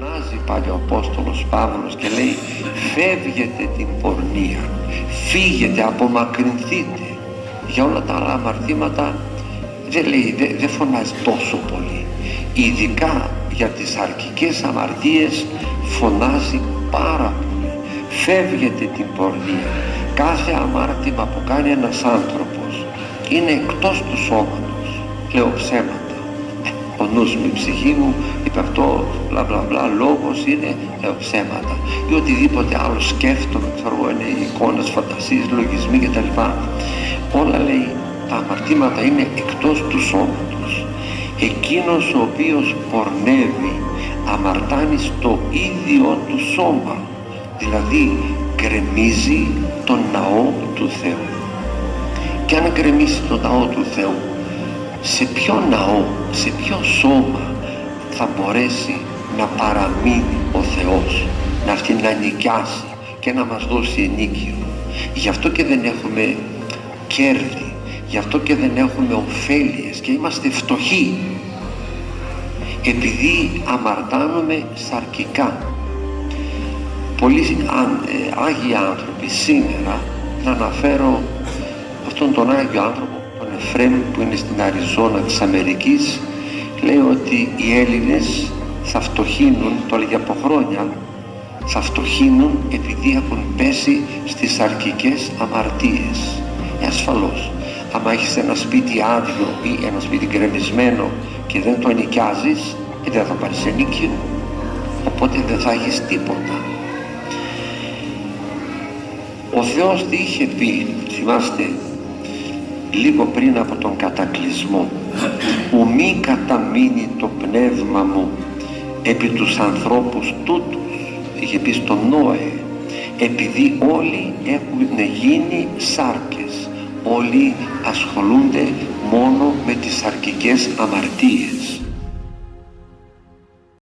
φωνάζει πάλι ο Απόστολος Παύλος και λέει φεύγετε την πορνεία φύγετε, απομακρυνθείτε για όλα τα άλλα αμαρτήματα δεν λέει, δεν, δεν φωνάζει τόσο πολύ. Ειδικά για τις αρκικές αμαρτίες φωνάζει πάρα πολύ. Φεύγετε την πορνεία κάθε αμάρτημα που κάνει ένας άνθρωπος είναι εκτός του σώματος λέω ψέματα ο νους μου, η ψυχή μου είπε αυτό, μπλα μπλα μπλα, λόγος είναι, λέω ψέματα ή οτιδήποτε άλλο σκέφτομαι, ξέρω εγώ, είναι εικόνες, φαντασίες, λογισμοί κτλ. Όλα λέει, τα αμαρτήματα είναι εκτός του σώματος. Εκείνος ο οποίος πορνεύει αμαρτάνει στο ίδιο του σώμα, δηλαδή γκρεμίζει τον ναό του Θεού. Και αν γκρεμίσει τον ναό του Θεού, σε ποιο ναό, σε ποιο σώμα θα μπορέσει να παραμείνει ο Θεός, να αυτή να νοικιάσει και να μας δώσει ενίκιο. Γι' αυτό και δεν έχουμε κέρδη, γι' αυτό και δεν έχουμε ωφέλειες και είμαστε φτωχοί. Επειδή αμαρτάνουμε σαρκικά. Πολλοί ε, Άγιοι άνθρωποι σήμερα, να αναφέρω αυτόν τον Άγιο άνθρωπο Εφρέμ που είναι στην Αριζόνα της Αμερικής λέει ότι οι Έλληνες θα φτωχύνουν, το έλεγε από χρόνια, θα φτωχύνουν επειδή έχουν πέσει στις αρκικές αμαρτίες. Ε, ασφαλώς. Άμα έχεις ένα σπίτι άδειο ή ένα σπίτι γκρεμισμένο και δεν το ενοικιάζεις, ε, δεν θα πάρεις ενίκιο. Οπότε δεν θα έχεις τίποτα. Ο Θεός τι είχε πει, θυμάστε, λίγο πριν από τον κατακλυσμό. «Ου μη καταμείνει το πνεύμα μου επί τους ανθρώπους τούτους» είχε πει στον Νόε επειδή όλοι έχουν γίνει σάρκες όλοι ασχολούνται μόνο με τις αρκικές αμαρτίες